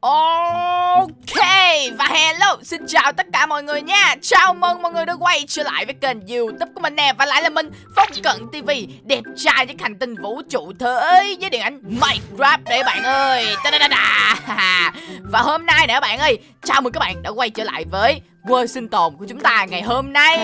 Ok, và hello, xin chào tất cả mọi người nha. Chào mừng mọi người đã quay trở lại với kênh youtube của mình nè. Và lại là mình, Phong Cận TV Đẹp trai với hành tinh vũ trụ thế với điện ảnh Minecraft đấy bạn ơi. Ta -da -da -da. Và hôm nay nè bạn ơi, Chào mừng các bạn đã quay trở lại với quê sinh tồn của chúng ta ngày hôm nay.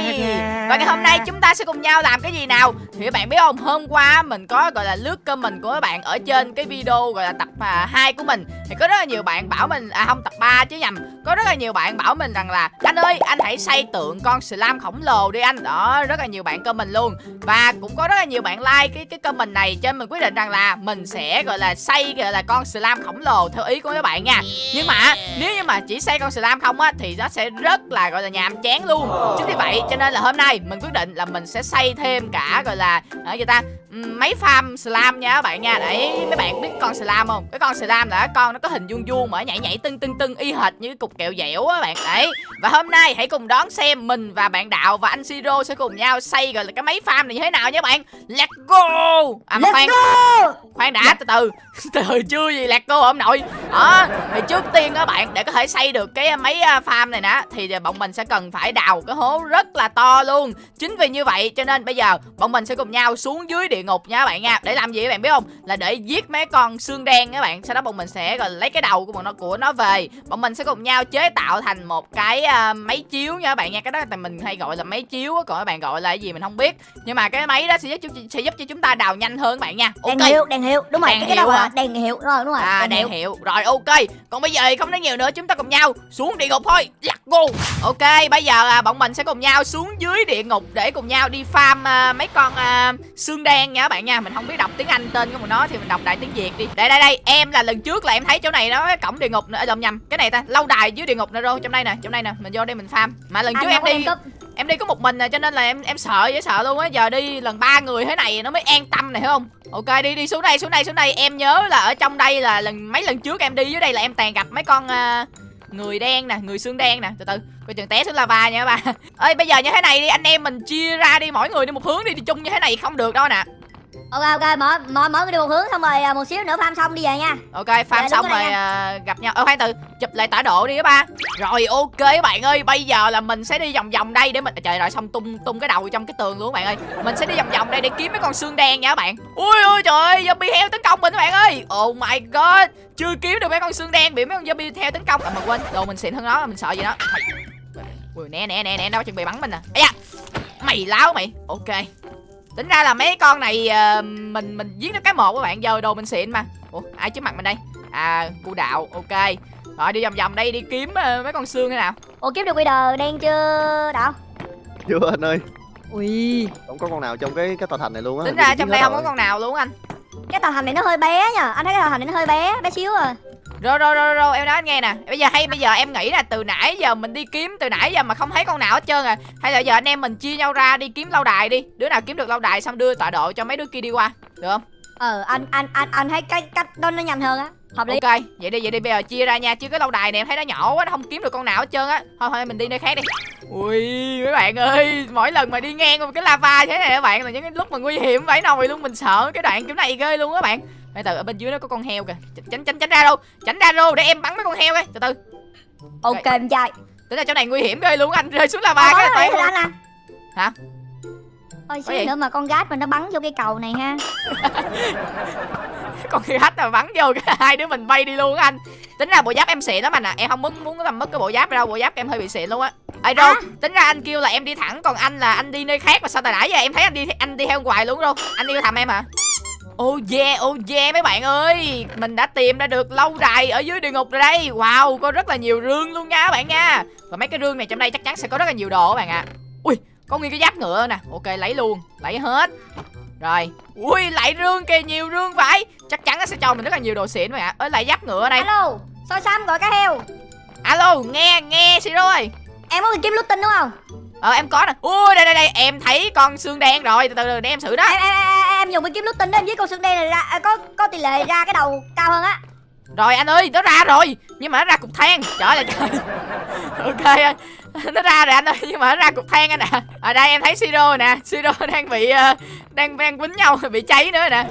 Và ngày hôm nay chúng ta sẽ cùng nhau làm cái gì nào? Thì các bạn biết không Hôm qua mình có gọi là lướt comment của các bạn Ở trên cái video gọi là tập à, 2 của mình. Thì có rất là nhiều bạn bảo mình À không tập 3 chứ nhầm có rất là nhiều bạn bảo mình rằng là, Anh ơi, anh hãy xây tượng con slam khổng lồ đi anh. Đó, rất là nhiều bạn comment luôn. Và cũng có rất là nhiều bạn like cái cái comment này Cho nên mình quyết định rằng là Mình sẽ, gọi là, xây, gọi là, con slam khổng lồ Theo ý của các bạn nha. Nhưng mà, nếu như mà chỉ xây con slam không á, Thì nó sẽ rất là, gọi là, nhàm chán luôn. Chính vì vậy cho nên là hôm nay mình quyết định là mình sẽ xây thêm cả, gọi là ở gì ta mấy farm slam nha các bạn nha. Đấy mấy bạn biết con slam không? Cái con slam là con nó có hình vuông vuông mà nhảy nhảy tưng tưng tưng y hệt như cái cục kẹo dẻo á bạn. Đấy. Và hôm nay hãy cùng đón xem mình và bạn đạo và anh siro sẽ cùng nhau xây gọi là cái máy farm này như thế nào nhé bạn. Let's go! À mà let's khoan. go. khoan đã từ từ. Từ chưa gì let's go ông nội. Đó thì trước tiên các bạn để có thể xây được cái máy à, farm này nè thì bọn mình sẽ cần phải đào cái hố rất là to luôn. Chính vì như vậy cho nên bây giờ bọn mình sẽ cùng nhau xuống dưới địa ngục nha các bạn nha. Để làm gì các bạn biết không? Là để giết mấy con xương đen các bạn. Sau đó bọn mình sẽ gọi lấy cái đầu của bọn nó của nó về. Bọn mình sẽ cùng nhau chế tạo thành một cái uh, máy chiếu nha các bạn nha. Cái đó là mình hay gọi là máy chiếu còn các bạn gọi là cái gì mình không biết. Nhưng mà cái máy đó sẽ giúp sẽ giúp cho chúng ta đào nhanh hơn các bạn nha. Okay. đèn hiệu đèn hiệu. Đúng rồi đèn cái hiệu hả? đèn hiệu. Rồi đúng rồi à đèn, đèn hiệu. hiệu. Rồi ok. Còn bây giờ thì không nói nhiều nữa. Chúng ta cùng nhau xuống địa ngục thôi. Let's go ok bây giờ à, bọn mình sẽ cùng nhau xuống dưới địa ngục để cùng nhau đi farm à, mấy con à, xương đen nha các bạn nha. Mình không biết đọc tiếng anh tên của nó thì mình đọc đại tiếng việt đi. Đây đây đây. Em là lần trước là em thấy chỗ này nó cổng địa ngục nữa. Lộn nhầm. Cái này ta lâu đài dưới địa ngục nữa rồi. Trong đây nè trong đây nè. Mình vô đây mình farm. Mà lần trước em đi em đi có một mình nè cho nên là em em sợ dễ sợ luôn á. Giờ đi lần ba người thế này nó mới an tâm này hiểu không? Ok đi đi. Xuống đây xuống đây xuống đây. Em nhớ là ở trong đây là lần mấy lần trước em đi dưới đây là em toàn gặp mấy con uh, người đen nè người xương đen nè. Từ từ coi chừng té xuống lava nha các bạn. Ơi bây giờ như thế này đi. Anh em mình chia ra đi. Mỗi người đi một hướng đi đi chung như thế này không được đâu nè ok ok mỗi mỗi người đi một hướng xong rồi à, một xíu nữa farm xong đi về nha. Ok farm dạ, xong rồi uh, gặp nhau. Ơ khoan từ chụp lại tọa độ đi các ba. Rồi ok các bạn ơi bây giờ là mình sẽ đi vòng vòng đây để mình trời rồi xong tung tung cái đầu trong cái tường luôn các bạn ơi. Mình sẽ đi vòng vòng đây để kiếm mấy con xương đen nha các bạn. Ui ui trời ơi zombie heo tấn công mình các bạn ơi. Oh my god chưa kiếm được mấy con xương đen bị mấy con zombie theo tấn công. À mà quên đồ mình xịn hơn nó mình sợ gì đó. Ui nè nè nè nè nó chuẩn bị bắn mình nè. À. mày láo mày. Ok tính ra là mấy con này uh, mình mình giết nó cái một các bạn giờ đồ mình xịn mà. Ủa ai trước mặt mình đây? À cu đạo ok. Rồi đi vòng vòng đây đi kiếm uh, mấy con xương thế nào? Ủa kiếm được Wither đen chưa đạo chưa anh ơi. Ui. Không có con nào trong cái cái tòa thành này luôn á. Tính ra trong đây không có con nào luôn anh. Cái tòa thành này nó hơi bé nhờ anh thấy cái tòa thành này nó hơi bé bé xíu à rồi rồi rồi rồi em nói anh nghe nè. Bây giờ hay bây giờ em nghĩ là từ nãy giờ mình đi kiếm từ nãy giờ mà không thấy con nào hết trơn à. Hay là giờ anh em mình chia nhau ra đi kiếm lâu đài đi. Đứa nào kiếm được lâu đài xong đưa tọa độ cho mấy đứa kia đi qua. Được không? Ờ anh anh anh anh thấy cái cách đó nó nhanh hơn á. Hợp lý. Ok vậy đi vậy đi. Bây giờ chia ra nha. Chứ cái lâu đài này em thấy nó nhỏ quá nó không kiếm được con nào hết trơn á. Thôi thôi mình đi nơi khác đi. Ui mấy bạn ơi mỗi lần mà đi ngang qua cái lava thế này các bạn là những cái lúc mà nguy hiểm vãi nồi luôn. Mình sợ cái đoạn kiểu này ghê luôn á bạn từ từ ở bên dưới nó có con heo kìa. Tránh tránh tránh ra đâu. Tránh ra đâu để em bắn mấy con heo ấy từ từ. Ok em trai tính là chỗ này nguy hiểm ghê luôn anh rơi xuống lava cái là toàn anh hả? Ôi xíu nữa mà con gát mình nó bắn vô cái cầu này ha. Con gát mà bắn vô cái hai đứa mình bay đi luôn anh. Tính ra bộ giáp em xịn lắm anh à Em không muốn muốn làm mất cái bộ giáp đâu. Bộ giáp em hơi bị xịn luôn á. Ê Rô, à? tính ra anh kêu là em đi thẳng Còn anh là anh đi nơi khác mà sao tại nãy giờ em thấy anh đi anh đi theo hoài luôn đâu Anh đi thăm em hả Oh yeah, oh yeah mấy bạn ơi. Mình đã tìm ra được lâu đài ở dưới địa ngục rồi đây. Wow, có rất là nhiều rương luôn nha các bạn nha. Và mấy cái rương này trong đây chắc chắn sẽ có rất là nhiều đồ các bạn ạ. À. Ui, có nguyên cái giáp ngựa nè. Ok, lấy luôn, lấy hết. Rồi, ui, lại rương kìa, nhiều rương phải Chắc chắn nó sẽ cho mình rất là nhiều đồ xịn các bạn ạ. Ơi, lại giáp ngựa này Alo, soi xăm gọi cá heo? Alo, nghe, nghe Siro ơi Em có kiếm lút tinh đúng không? Ờ em có nè. Ui đây đây đây. Em thấy con xương đen rồi. Từ từ để em xử đó. Em, em, em, em dùng cái kiếm lút tinh đó em với con xương đen này ra à, Có có tỷ lệ ra cái đầu cao hơn á. Rồi anh ơi nó ra rồi Nhưng mà nó ra cục than Trời ơi trời Ok nó ra rồi anh ơi nhưng mà nó ra cục than anh nè ở đây em thấy siro nè siro đang bị uh, đang đang quýnh nhau bị cháy nữa nè.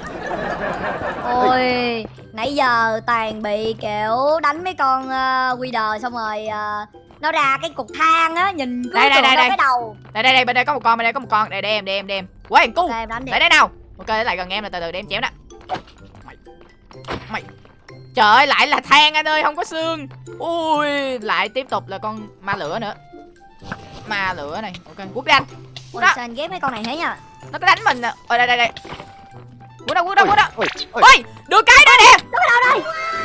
Ôi Nãy giờ toàn bị kiểu đánh mấy con uh, quy đờ xong rồi ờ, nó ra cái cục thang á nhìn cứ Đây, đây, đây, đây. cái đầu. Đây đây đây bên đây có một con bên đây có một con. Đây để em để em để em. Quay cu để đây nào ok để lại gần em là từ từ để em chém nè. Mày. Mày. Trời ơi lại là than anh ơi không có xương. Ui lại tiếp tục là con ma lửa nữa. Ma lửa này ok quất đi anh. Ôi, đó. sao anh ghép mấy con này thế nhá nó có đánh mình nè. Ở đây đây đây quất đâu quất đâu quất đâu? ôi ôi. Ôi được cái nữa nè.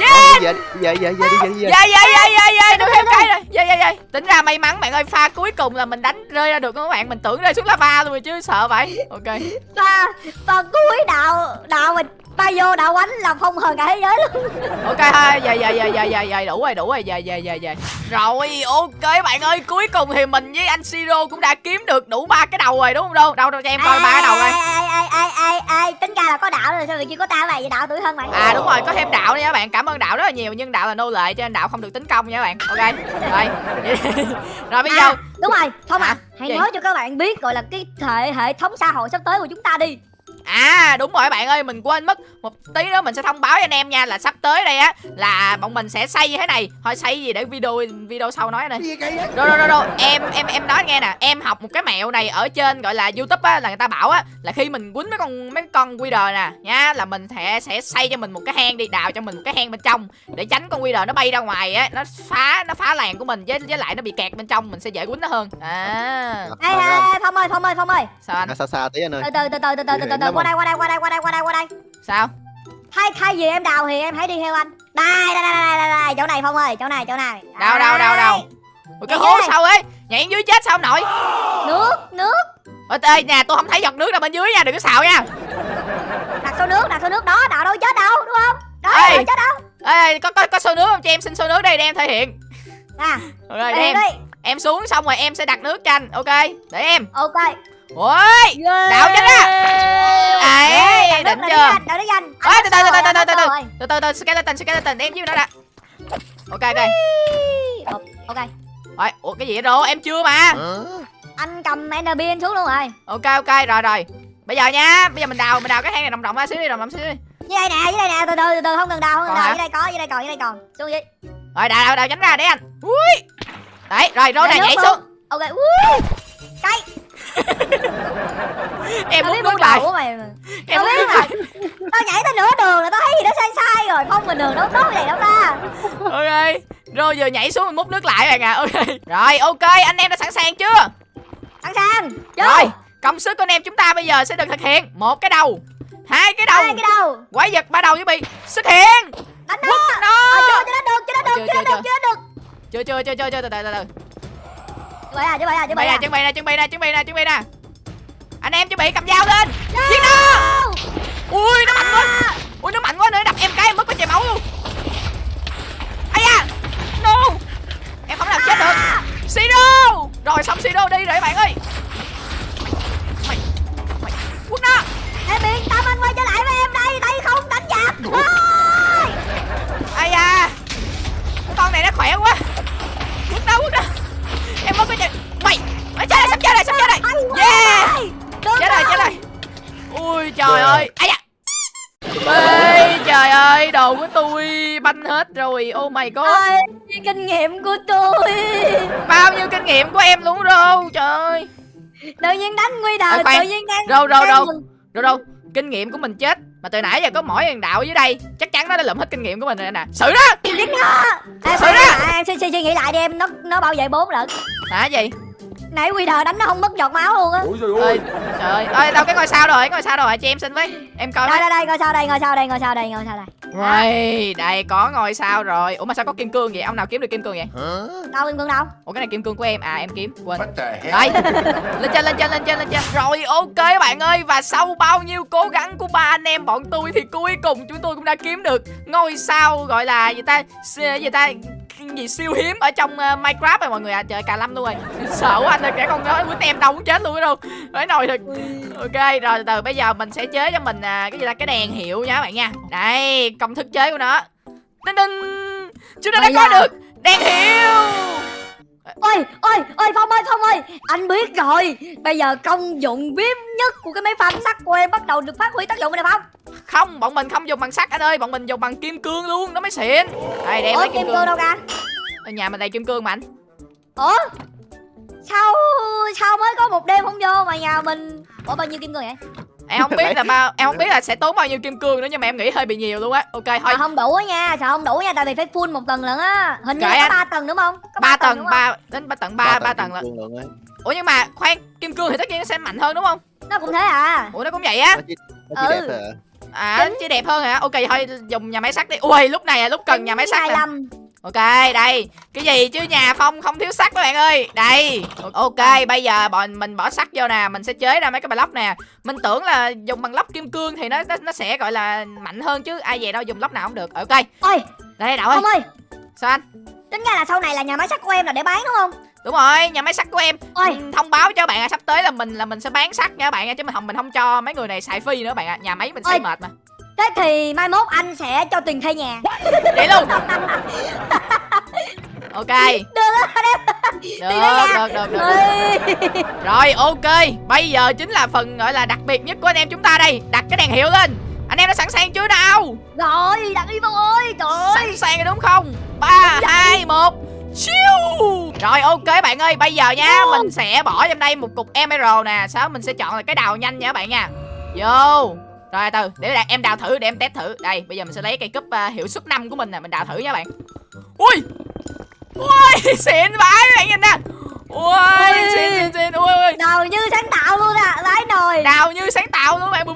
Ờ, về đi về về về về đi về dạ dạ. Dạ dạ dạ được thêm cái rồi dạ dạ dạ. Tính ra may mắn bạn ơi pha cuối cùng là mình đánh rơi ra được các bạn? Mình tưởng rơi xuống lava luôn rồi chứ sợ vậy. Ok. Và và cuối đạo đạo mình bay vô đạo quánh là không hơn cả thế giới luôn. Ok thôi dạ dạ dạ dạ dạ dạ đủ rồi đủ rồi dạ dạ dạ dạ rồi ok bạn ơi cuối cùng thì mình với anh siro cũng đã kiếm được đủ ba cái đầu rồi đúng không đâu đâu đâu cho em coi ba cái đầu coi. Ai ai ai ai ai tính ra là có đạo rồi sao mà chưa có ta vậy đạo tuổi hơn bạn. À đúng rồi có thêm đạo nữa các bạn cảm ơn đạo rất là nhiều nhưng đạo là nô lệ cho nên đạo không được tính công nha các bạn. Ok rồi. Rồi bây giờ. À, đúng rồi không Hả? à hãy nói cho các bạn biết gọi là cái hệ hệ thống xã hội sắp tới của chúng ta đi À đúng rồi bạn ơi mình quên mất. Một tí nữa mình sẽ thông báo cho anh em nha Là sắp tới đây á Là bọn mình sẽ xây như thế này. Thôi xây gì để video video sau nói này Rồi rồi rồi Em em em nói nghe nè. Em học một cái mẹo này ở trên gọi là youtube á Là người ta bảo á Là khi mình quýnh mấy con mấy con quy đờ nè nha Là mình sẽ, sẽ xây cho mình một cái hang đi Đào cho mình một cái hang bên trong Để tránh con quy đờ nó bay ra ngoài á Nó phá nó phá làng của mình Với, với lại nó bị kẹt bên trong Mình sẽ dễ quýnh nó hơn. À. Ê, Thông ơi Thông ơi Thông ơi. Sao anh? Xa xa tí anh ơi? Từ từ từ từ từ từ từ từ từ qua đây qua đây qua đây qua đây qua đây qua đây. Sao? Thay thay vì em đào thì em hãy đi theo anh. Đây đây đây đây đây, đây. chỗ này phong ơi chỗ này chỗ này. Đâu đâu đâu đâu Ủa, cái hố sao ấy? Nhảy dưới chết sao nội nước nước. Ôi ê nè tôi không thấy giọt nước nào bên dưới nha đừng có xạo nha. Đặt số nước đặt số nước đó đào đâu chết đâu đúng không? Đó Ê. đâu chết đâu. Ê có có có xô nước không cho em xin xô nước đây để em thể hiện. À Rồi để đi em đi. em xuống xong rồi em sẽ đặt nước cho anh Ok? Để em. Ok Ôi Đảo trứng á. Ấy Đỉnh chưa? Đảo nó danh Ôi từ từ từ từ từ từ từ Từ. Từ từ skeleton skeleton Em chứ nó đã. Ok ok. Ok Ôi Ủa cái gì vậy rồi Em chưa mà. Anh cầm enderbean xuống luôn rồi. Ok ok rồi rồi. Bây giờ nha Bây giờ mình đào Mình đào cái hang này rộng rộng ra xíu đi Rộng rộng xíu đi. Dưới đây nè dưới đây nè từ từ từ từ không cần đào không cần đào. Dưới đây có dưới đây còn dưới đây còn. Xuống dưới rồi đào đào đào tránh ra đấy anh. Ui. Đấy rồi rô này nhảy xuống. Ok ui cây Em muốn bước lại của mày mà. Em muốn biết lại tao nhảy tới nửa đường là tao thấy gì đó sai sai rồi. Không bình thường đâu tốt vậy đâu ta. Ok rồi giờ nhảy xuống mình múc nước lại bạn à ok rồi ok anh em đã sẵn sàng chưa? Sẵn sàng. Vô. Rồi công sức của anh em chúng ta bây giờ sẽ được thực hiện. Một cái đầu hai cái đầu. Hai cái đầu. Quái vật ba đầu với bị xuất hiện. Đánh nó. nó. À, chưa chưa được chưa được Chưa, chưa chưa, được chưa được. Chưa chưa chưa chưa chưa từ từ từ từ à chứ vậy à chứ chuẩn bị à nè chuẩn bị nè chuẩn bị nè chuẩn bị nè chuẩn bị nè anh em chuẩn bị cầm dao lên. Giết nó. Ui nó mạnh quá. Ui nó mạnh quá nữa đập em cái em mất có chảy máu luôn. Ai da! No! Em không làm chết được. Siro rồi xong siro đi rồi các bạn ơi rồi. Oh my god. Ơi, kinh nghiệm của tôi. Bao nhiêu kinh nghiệm của em luôn rô? Trời ơi. Tự nhiên đánh nguy Ê, đời, khoan. tự nhiên đang Rô, rô, rô. đâu đâu kinh nghiệm của mình chết. Mà từ nãy giờ có mỗi thằng đạo dưới đây chắc chắn nó đã lượm hết kinh nghiệm của mình rồi nè. Xử đó. Giết nó Ê, Xử đó. suy, nghĩ lại đi em, nó nó bảo vệ bốn lận. Hả gì Nãy quy đời đánh nó không mất giọt máu luôn á. Ôi trời ơi. Ơi trời ơi. Ơi đâu cái ngôi sao rồi? Ngôi sao rồi cho em xin với. Em coi Đây đây đây, ngồi sau đây, ngồi sau đây, ngồi sau đây, ngồi sau đây. Đây đây có ngôi sao rồi. Ủa mà sao có kim cương vậy? Ông nào kiếm được kim cương vậy? Hả? Đâu Kim Cương đâu? Ủa cái này kim cương của em. À em kiếm. Quên. What the hell? Đây. Lên trên lên trên lên trên lên trên. Rồi ok các bạn ơi. Và sau bao nhiêu cố gắng của ba anh em bọn tôi Thì cuối cùng chúng tôi cũng đã kiếm được Ngôi sao gọi là gì ta? Gì ta gì siêu hiếm. Ở trong uh, Minecraft rồi mọi người à trời cà lâm luôn rồi. Sợ quá anh ơi kẻ con nói quýnh em đâu cũng chết luôn đó đâu. Phải nồi thật ok rồi từ từ bây giờ mình sẽ chế cho mình à, cái gì ta? Cái đèn hiệu nha các bạn nha. Đây công thức chế của nó. Đinh đinh. Chúng ta đã có được. Đèn hiệu ôi ôi ôi phong ơi phong ơi. Anh biết rồi. Bây giờ công dụng vip nhất của cái máy pham sắt của em bắt đầu được phát huy tác dụng rồi nè phong. Không, bọn mình không dùng bằng sắt anh ơi. Bọn mình dùng bằng kim cương luôn, nó mới xịn. Đây, đem ủa lấy kim cương đâu ra Ở nhà mình đầy kim cương mà anh. Ủa? Sao sao mới có một đêm không vô mà nhà mình? Ủa bao nhiêu kim cương vậy Em không biết là bao Em không biết là sẽ tốn bao nhiêu kim cương nữa Nhưng mà em nghĩ hơi bị nhiều luôn á. Ok, thôi. Sợ không đủ á nha sợ không đủ nha tại vì phải full một tầng lận á. Hình như có ba tầng đúng không? Có ba tầng ba đến ba tầng ba ba tầng ấy. ủa nhưng mà khoan kim cương thì tất nhiên nó sẽ mạnh hơn đúng không? Nó cũng thế à. Ủa nó cũng vậy á. Ừ. à. À chỉ đẹp hơn hả? Ok thôi dùng nhà máy sắt đi. Ui lúc này là lúc cần nhà máy sắt nè. 25. Ok đây. Cái gì chứ nhà phong không thiếu sắt các bạn ơi. Đây. Ok bây giờ bọn mình bỏ sắt vô nè. Mình sẽ chế ra mấy cái block nè. Mình tưởng là dùng bằng lóc kim cương thì nó nó, nó sẽ gọi là mạnh hơn chứ. Ai về đâu dùng lóc nào không được. Ok. Ôi. Đây đậu ơi. Ơi. Sao anh? Tính ra là sau này là nhà máy sắt của em là để bán đúng không? Đúng rồi nhà máy sắt của em. Ôi. Ừ, thông báo cho bạn là sắp tới là mình là mình sẽ bán sắt nha các bạn ạ, chứ mình không mình không cho mấy người này xài phi nữa bạn ạ. Nhà máy mình xây Ôi. mệt mà thế thì mai mốt anh sẽ cho tiền thuê nhà. Vậy luôn? Ok. Được á được. Được được được Ôi. rồi ok. Bây giờ chính là phần gọi là đặc biệt nhất của anh em chúng ta đây. Đặt cái đèn hiệu lên. Anh em đã sẵn sàng chưa nào? Rồi đặt đi phong ơi. Trời ơi. sẵn sàng rồi đúng không? Ba hai một. Chiu. Rồi ok bạn ơi. Bây giờ nha Mình sẽ bỏ trong đây một cục emerald nè. Sau đó mình sẽ chọn là cái đào nhanh nha các bạn nha. Vô Rồi từ Để đạt- em đào thử Để em test thử. Đây bây giờ mình sẽ lấy cây cúp uh, hiệu suất 5 của mình nè Mình đào thử nha bạn. Ui! Ui xịn vãi các bạn nhìn nè Ui xịn xịn xịn Ui ui đầu như sáng tạo luôn à lái nồi. Đào như sáng tạo luôn bạn.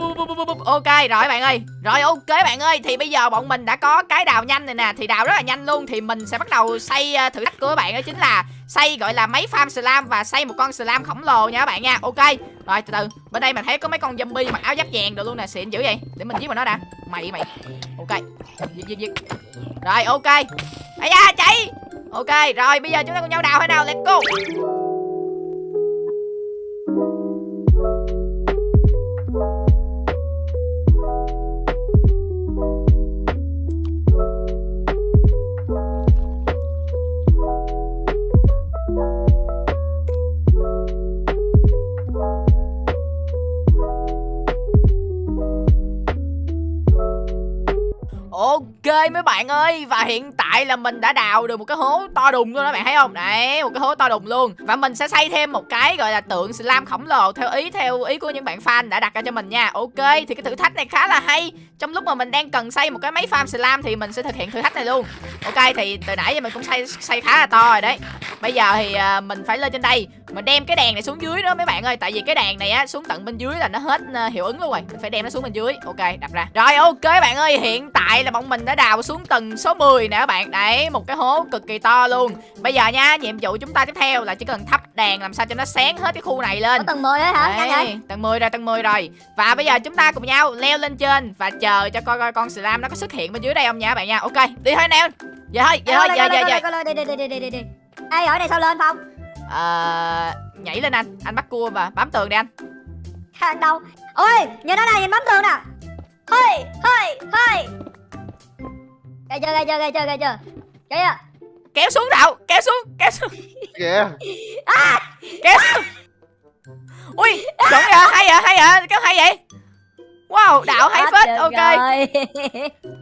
Ok rồi bạn ơi. Rồi ok bạn ơi. Thì bây giờ bọn mình đã có cái đào nhanh này nè. Thì đào rất là nhanh luôn. Thì mình sẽ bắt đầu xây ờ, thử thách của các bạn Đó chính là xây gọi là mấy farm slam Và xây một con slam khổng lồ nha các bạn nha. Ok. Rồi từ từ. Bên đây mình thấy có mấy con zombie mặc áo giáp vàng được luôn nè. Xịn dữ vậy. Để mình giết vào nó đã. Mày mày. Ok. Giết giết giết. Rồi ok. Ây da chạy Ok, rồi, bây giờ chúng ta cùng nhau đào hay nào? Let's go. Ok mấy bạn ơi, Và hiện tại là mình đã đào được một cái hố to đùng luôn đó bạn, thấy không? Đấy, một cái hố to đùng luôn. Và mình sẽ xây thêm một cái gọi là tượng slam khổng lồ Theo ý theo ý của những bạn fan đã đặt ra cho mình nha. Ok, thì cái thử thách này khá là hay. Trong lúc mà mình đang cần xây một cái máy farm slam Thì mình sẽ thực hiện thử thách này luôn. Ok, thì từ nãy giờ mình cũng xây xây khá là to rồi đấy. Bây giờ thì à, mình phải lên trên đây. Mình đem cái đèn này xuống dưới đó mấy bạn ơi Tại vì cái đèn này á xuống tận bên dưới là nó hết à, hiệu ứng luôn rồi. Mình phải đem nó xuống bên dưới. Ok đặt ra. Rồi ok bạn ơi hiện tại là bọn mình đã đào xuống tầng số 10 nè các bạn. Đấy một cái hố cực kỳ to luôn. Bây giờ nha nhiệm vụ chúng ta tiếp theo là chỉ cần thắp đèn làm sao cho nó sáng hết cái khu này lên. Ở tầng 10 đấy hả? Đấy, tầng 10 rồi, tầng 10 rồi. Và bây giờ chúng ta cùng nhau leo lên trên Và chờ cho coi coi con slam nó có xuất hiện bên dưới đây không nha các bạn nha. Ok, đi thôi Giờ thôi, giờ thôi, giờ, giờ, giờ đi đi đi đi đi đi đi Ê ở đây sao lên phong Ờ, Nhảy lên anh, anh bắt cua và bám tường đi anh. Khang đâu? Ôi nhìn nó này nhìn bấm tường nè. Hơi hơi hơi. Ghê chưa ghê chưa ghê chưa ghê chưa? Ghê chưa Kéo xuống đạo, kéo xuống, kéo xuống, kìa. Kéo xuống. Ui, chuẩn vậy, hay vậy, hay vậy, kéo hay vậy Wow, đạo hay Hết phết, ok.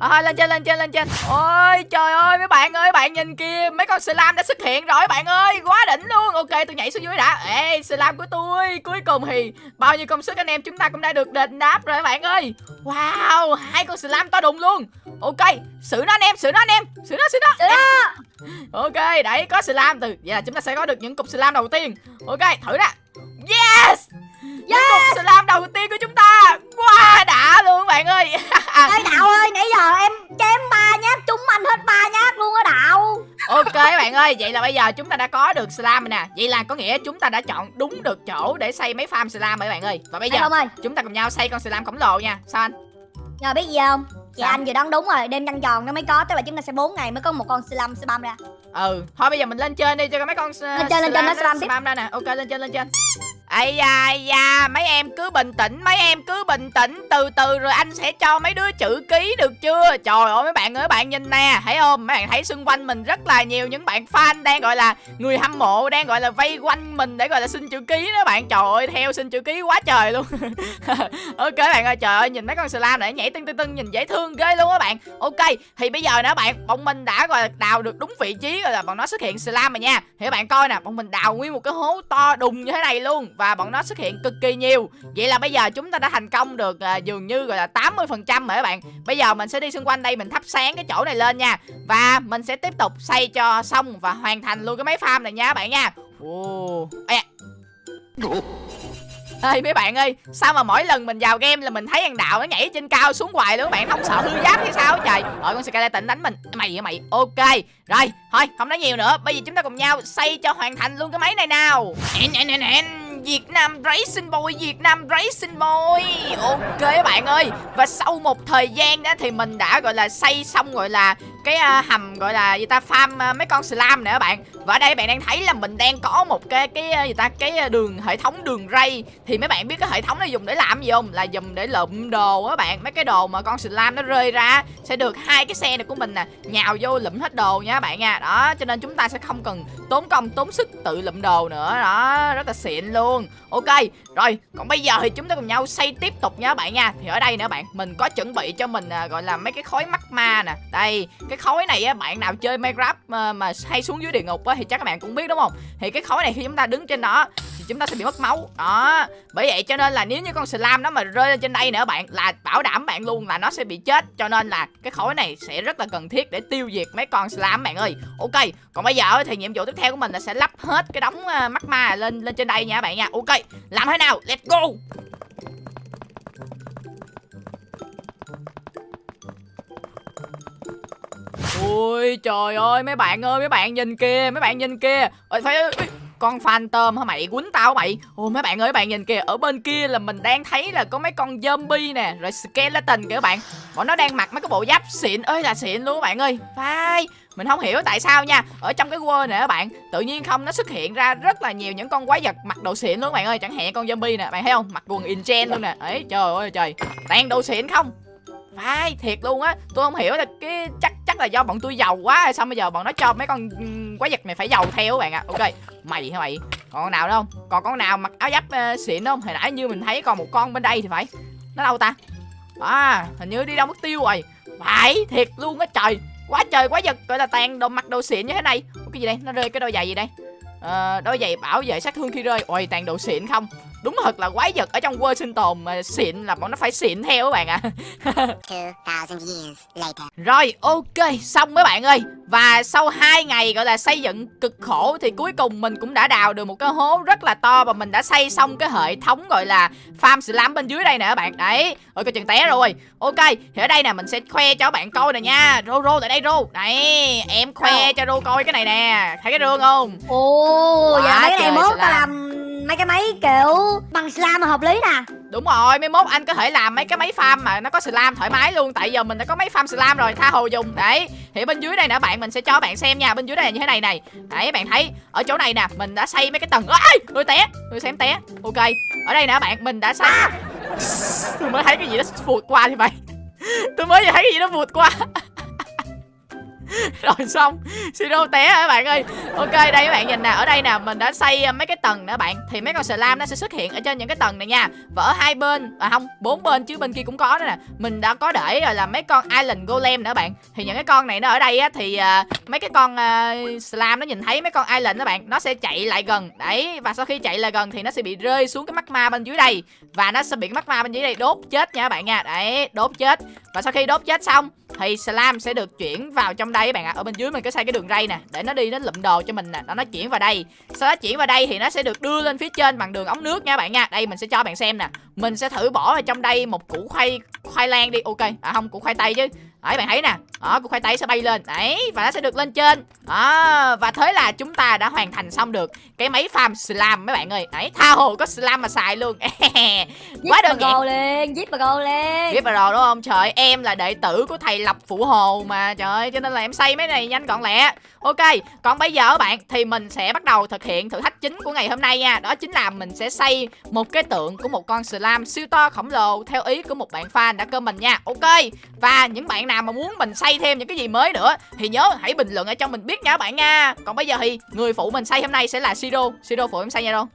thôi lên trên lên trên lên trên. Ôi trời ơi mấy bạn ơi bạn nhìn kia mấy con slam đã xuất hiện rồi bạn ơi quá đỉnh luôn. Ok tôi nhảy xuống dưới đã. Ê slam của tôi cuối cùng thì bao nhiêu công sức anh em chúng ta cũng đã được đền đáp rồi bạn ơi. Wow hai con slam to đùng luôn. Ok xử nó anh em xử nó anh em xử nó xử nó. Xử nó. ok đấy có slam từ giờ chúng ta sẽ có được những cục slam đầu tiên. Ok thử nè yes những cục slam đầu tiên của chúng ta. Quá đã luôn các bạn ơi. Ê đạo ơi nãy giờ em chém ba nhát trúng anh hết ba nhát luôn á đạo. Ok các bạn ơi, vậy là bây giờ chúng ta đã có được slam rồi nè. Vậy là có nghĩa chúng ta đã chọn đúng được chỗ để xây mấy farm slam rồi bạn ơi. Và bây giờ ơi. chúng ta cùng nhau xây con slam khổng lồ nha. Sao anh? Nhờ biết gì không? Dạ anh vừa đoán đúng rồi Đêm trăng tròn nó mới có Tức là chúng ta sẽ 4 ngày mới có một con slam spam ra. Ừ, thôi bây giờ mình lên trên đi cho mấy con Lên trên, lên trên, nó slam tiếp. slam ra nè. Ok lên trên lên trên Ây da, ây da, mấy em cứ bình tĩnh, mấy em cứ bình tĩnh. Từ từ rồi anh sẽ cho mấy đứa chữ ký được chưa? Trời ơi mấy bạn ơi, bạn nhìn nè Thấy không, mấy bạn thấy xung quanh mình rất là nhiều những bạn fan đang gọi là Người hâm mộ đang gọi là vây quanh mình để gọi là xin chữ ký đó bạn. Trời ơi, theo xin chữ ký quá trời luôn. Ok bạn ơi, trời ơi, nhìn mấy con slime này nhảy tưng tưng tưng nhìn dễ thương ghê luôn á bạn. Ok, thì bây giờ nữa bạn, bọn mình đã gọi là đào được đúng vị trí rồi là bọn nó xuất hiện slime rồi nha. Thì các bạn coi nè, bọn mình đào nguyên một cái hố to đùng như thế này luôn. Và bọn nó xuất hiện cực kỳ nhiều. Vậy là bây giờ chúng ta đã thành công được à, dường như gọi là 80% rồi các bạn. Bây giờ mình sẽ đi xung quanh đây mình thắp sáng cái chỗ này lên nha. Và mình sẽ tiếp tục xây cho xong và hoàn thành luôn cái máy farm này nha các bạn nha. Ồ, Ê, Ê mấy bạn ơi Sao mà mỗi lần mình vào game là mình thấy thằng đạo nó nhảy trên cao xuống hoài luôn các bạn? Không sợ hư giáp hay sao trời? Rồi con skeleton đánh mình. Mày vậy mày? Ok. Rồi thôi không nói nhiều nữa. Bây giờ chúng ta cùng nhau xây cho hoàn thành luôn cái máy này nào. Nè nè nè nè Việt Nam Racing Boy Việt Nam Racing Boy. Ok các bạn ơi Và sau một thời gian đó thì mình đã gọi là xây xong gọi là cái uh, hầm gọi là gì ta farm uh, mấy con slime nè các bạn và ở đây bạn đang thấy là mình đang có một cái cái gì ta cái đường hệ thống đường ray. Thì mấy bạn biết cái hệ thống này dùng để làm gì không? Là dùng để lượm đồ á bạn. Mấy cái đồ mà con slime nó rơi ra sẽ được hai cái xe này của mình nè nhào vô lượm hết đồ nha bạn nha. Đó cho nên chúng ta sẽ không cần tốn công tốn sức tự lượm đồ nữa. Đó rất là xịn luôn. Ok rồi còn bây giờ thì chúng ta cùng nhau xây tiếp tục nha bạn nha. Thì ở đây nữa bạn mình có chuẩn bị cho mình à, gọi là mấy cái khối mắt ma nè. Đây cái khối này á bạn nào chơi minecraft mà, mà hay xuống dưới địa ngục á thì chắc các bạn cũng biết, đúng không? Thì cái khối này khi chúng ta đứng trên đó thì chúng ta sẽ bị mất máu. Đó. Bởi vậy cho nên là nếu như con slime nó mà rơi lên trên đây nữa bạn, là bảo đảm bạn luôn là nó sẽ bị chết. Cho nên là cái khối này sẽ rất là cần thiết để tiêu diệt mấy con slime bạn ơi. Ok, còn bây giờ thì nhiệm vụ tiếp theo của mình là sẽ lắp hết cái đống ờ, mắt ma lên lên trên đây nha bạn nha. Ok, làm thế nào? Let's go! Ui trời ơi mấy bạn ơi mấy bạn nhìn kia mấy bạn nhìn kia, Ôi phải con phantom hả mày? Quýnh tao mày? Ôi mấy bạn ơi mấy bạn nhìn kìa ở bên kia là mình đang thấy là có mấy con zombie nè rồi skeleton kìa các bạn. Bọn nó đang mặc mấy cái bộ giáp xịn ơi là xịn luôn các bạn ơi. Phải mình không hiểu tại sao nha. Ở trong cái world này các bạn tự nhiên không nó xuất hiện ra rất là nhiều những con quái vật mặc đồ xịn luôn các bạn ơi. Chẳng hạn con zombie nè bạn thấy không? Mặc quần inchen luôn nè. Ấy trời ơi trời. Toàn đồ xịn không? Phải thiệt luôn á. Tôi không hiểu là cái chắc chắc là do bọn tôi giàu quá sao bây giờ bọn nó cho mấy con quái vật này phải giàu theo các bạn ạ. À. ok mày hả mày? Còn con nào đâu còn con nào mặc áo giáp uh, xịn không? Hồi nãy như mình thấy còn một con bên đây thì phải. Nó đâu ta? À hình như đi đâu mất tiêu rồi. Phải thiệt luôn á trời. Quá trời quá giật gọi là tàn đồ mặc đồ xịn như thế này. Cái gì đây? Nó rơi cái đôi giày gì đây? Ờ, đôi giày bảo vệ sát thương khi rơi. Ôi tàn đồ xịn không? Đúng thật là quái vật ở trong world sinh tồn mà xịn là bọn nó phải xịn theo các bạn ạ. À. rồi ok xong mấy bạn ơi. Và sau 2 ngày gọi là xây dựng cực khổ thì cuối cùng mình cũng đã đào được một cái hố rất là to và mình đã xây xong cái hệ thống gọi là farm slime bên dưới đây nè các bạn. Đấy. Ôi coi chừng té rồi. Ok thì ở đây nè mình sẽ khoe cho các bạn coi nè nha. Rô rô tại đây rô. Đấy em khoe cho rô coi cái này nè. Thấy cái rương không? Ồ giờ mấy cái này mốt ta làm mấy cái máy kiểu bằng slam hợp lý nè. Đúng rồi, mấy mốt anh có thể làm mấy cái máy farm mà nó có slam thoải mái luôn Tại giờ mình đã có máy farm slam rồi, tha hồ dùng. Đấy, thì bên dưới đây nè bạn, mình sẽ cho bạn xem nha Bên dưới đây là như thế này này. Đấy, bạn thấy, ở chỗ này nè, mình đã xây mấy cái tầng Ôi, tôi té, tôi xem té. Ok, ở đây nè bạn, mình đã xây. Tôi mới thấy cái gì đó vụt qua thì vậy Tôi mới thấy cái gì đó vụt qua rồi xong. Siro té hả bạn ơi. Ok đây các bạn nhìn nè. Ở đây nè mình đã xây à, mấy cái tầng nữa bạn. Thì mấy con slime nó sẽ xuất hiện ở trên những cái tầng này nha. Và ở hai bên à không bốn bên chứ bên kia cũng có nữa nè. Mình đã có để rồi là mấy con island golem nữa bạn. Thì những cái con này nó ở đây á thì à, mấy cái con à, slam nó nhìn thấy mấy con island đó bạn. Nó sẽ chạy lại gần. Đấy và sau khi chạy lại gần thì nó sẽ bị rơi xuống cái mắt ma bên dưới đây. Và nó sẽ bị cái mắt ma bên dưới đây đốt chết nha các bạn nha. Đấy đốt chết. Và sau khi đốt chết xong thì slam sẽ được chuyển vào trong đây các bạn ạ. À. ở bên dưới mình có xây cái đường ray nè, để nó đi nó lụm đồ cho mình nè, nó nó chuyển vào đây. Sau đó chuyển vào đây thì nó sẽ được đưa lên phía trên bằng đường ống nước nha bạn nha. Đây mình sẽ cho bạn xem nè. Mình sẽ thử bỏ vào trong đây một củ khoai khoai lang đi. Ok. À không, củ khoai tây chứ đấy bạn thấy nè. Đó củ khoai tây sẽ bay lên. Đấy và nó sẽ được lên trên. Đó và thế là chúng ta đã hoàn thành xong được cái máy farm slam mấy bạn ơi. Đấy tha hồ có slam mà xài luôn. Quá đơn giản. lên giết bà go lên. Giết vào đúng không? Trời em là đệ tử của thầy Lập Phụ Hồ mà. Trời ơi, cho nên là em xây mấy này nhanh gọn lẹ. Ok, còn bây giờ các bạn Thì mình sẽ bắt đầu thực hiện thử thách chính của ngày hôm nay nha. Đó chính là mình sẽ xây một cái tượng của một con slam siêu to khổng lồ Theo ý của một bạn fan đã comment nha. Ok, và những bạn nào mà muốn mình xây thêm những cái gì mới nữa Thì nhớ hãy bình luận ở trong mình biết nha các bạn nha. Còn bây giờ thì người phụ mình xây hôm nay sẽ là Siro Siro phụ em xây nha đâu?